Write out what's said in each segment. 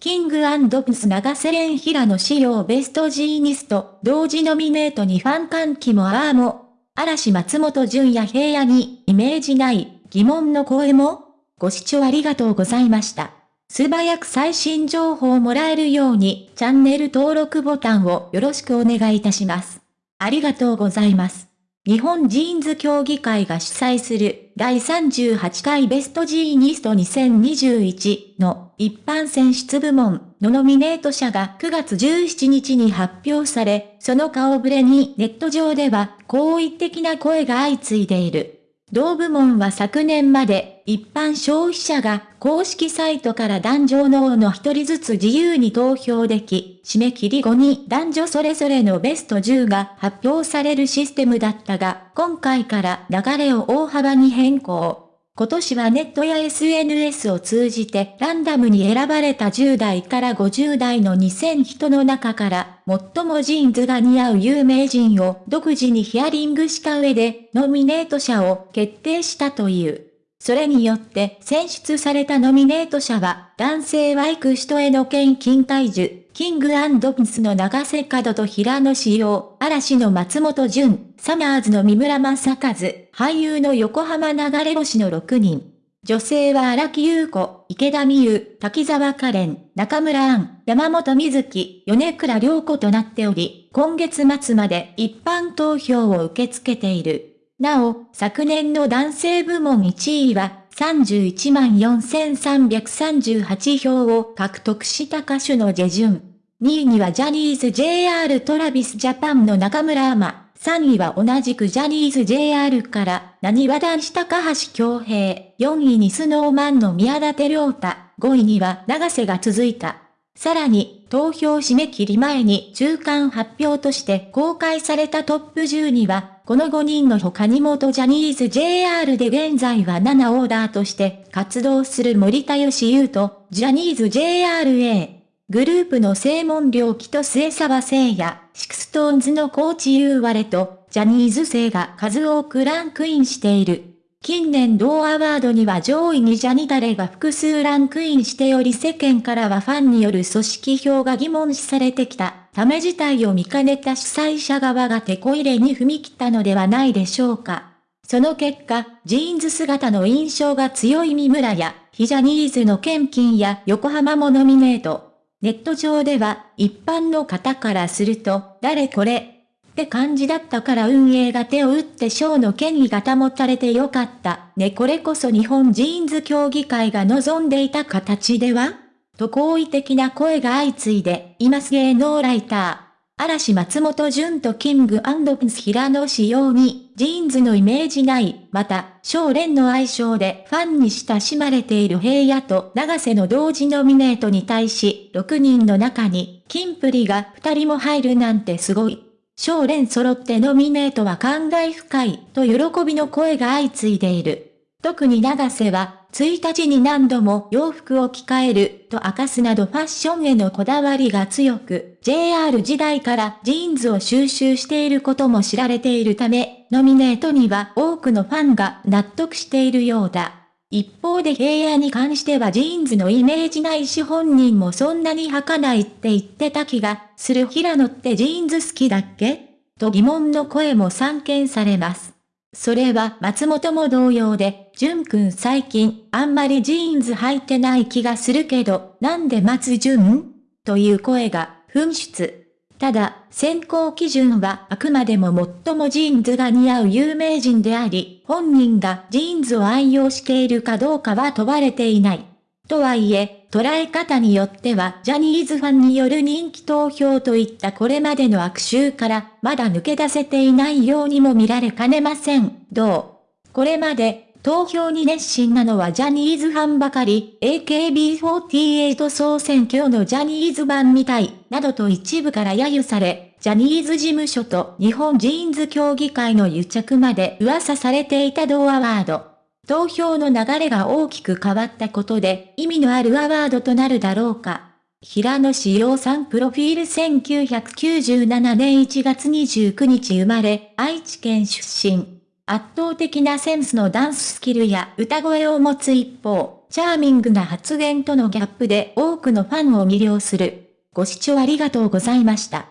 King & Prince永瀬廉平野紫耀ベストジーニスト、同時ノミネートにファン歓喜もああも、嵐松本潤や平野にイメージない疑問の声もご視聴ありがとうございました。素早く最新情報をもらえるようにチャンネル登録ボタンをよろしくお願いいたします。ありがとうございます。日本ジーンズ協議会が主催する第38回ベストジーニスト2021の一般選出部門のノミネート者が9月17日に発表され、その顔ぶれにネット上では好意的な声が相次いでいる。同部門は昨年まで一般消費者が公式サイトから男女脳の一人ずつ自由に投票でき、締め切り後に男女それぞれのベスト10が発表されるシステムだったが、今回から流れを大幅に変更。今年はネットや SNS を通じてランダムに選ばれた10代から50代の2000人の中から最もジーンズが似合う有名人を独自にヒアリングした上でノミネート者を決定したという。それによって選出されたノミネート者は男性ワイク人への献金体重、キングピンスの長瀬角と平野志陽、嵐の松本潤、サマーズの三村正和、俳優の横浜流れ星の6人。女性は荒木優子、池田美優、滝沢カレン、中村杏、山本瑞希、米倉良子となっており、今月末まで一般投票を受け付けている。なお、昨年の男性部門1位は、314,338票を獲得した歌手のジェジュン。2位にはジャニーズ JR トラビスジャパンの中村アマ。3位は同じくジャニーズ JR から、何和男子高橋京平。4位にスノーマンの宮舘良太。5位には長瀬が続いた。さらに、投票締め切り前に中間発表として公開されたトップ10には、この5人の他に元ジャニーズ JR で現在は7オーダーとして活動する森田義優と、ジャニーズ JRA。グループの正門良樹と末澤誠也、 SixTONESの髙地優吾らと、ジャニーズ生が数多くランクインしている。近年同アワードには上位にジャニタレが複数ランクインしており世間からはファンによる組織票が疑問視されてきたため事態を見かねた主催者側がテコ入れに踏み切ったのではないでしょうか。その結果、ジーンズ姿の印象が強い三村や、非ジャニーズの兼近や横浜もノミネート。ネット上では、一般の方からすると、誰これって感じだったから運営が手を打って賞の権威が保たれてよかった。ねこれこそ日本ジーンズ協議会が望んでいた形では？と好意的な声が相次いでいます芸能ライター。嵐松本潤と King & Prince平野紫耀に、ジーンズのイメージない、また、少年の愛称でファンに親しまれている平野と永瀬の同時ノミネートに対し、6人の中に、キンプリが2人も入るなんてすごい。少年揃ってノミネートは感慨深い、と喜びの声が相次いでいる。特に永瀬は、1日に何度も洋服を着替えると明かすなどファッションへのこだわりが強く、JR 時代からジーンズを収集していることも知られているため、ノミネートには多くのファンが納得しているようだ。一方で平野に関してはジーンズのイメージないし本人もそんなに履かないって言ってた気がする平野ってジーンズ好きだっけ？と疑問の声も散見されます。それは松本も同様で、潤くん最近あんまりジーンズ履いてない気がするけど、なんで松潤という声が噴出。ただ、選考基準はあくまでも最もジーンズが似合う有名人であり、本人がジーンズを愛用しているかどうかは問われていない。とはいえ、捉え方によってはジャニーズファンによる人気投票といったこれまでの悪習からまだ抜け出せていないようにも見られかねません。どう？これまで投票に熱心なのはジャニーズファンばかり、AKB48 総選挙のジャニーズ版みたい、などと一部から揶揄され、ジャニーズ事務所と日本ジーンズ協議会の癒着まで噂されていた同アワード。投票の流れが大きく変わったことで意味のあるアワードとなるだろうか。平野紫耀さんプロフィール1997年1月29日生まれ、愛知県出身。圧倒的なセンスのダンススキルや歌声を持つ一方、チャーミングな発言とのギャップで多くのファンを魅了する。ご視聴ありがとうございました。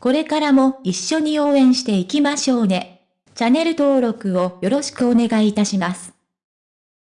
これからも一緒に応援していきましょうね。チャンネル登録をよろしくお願いいたします。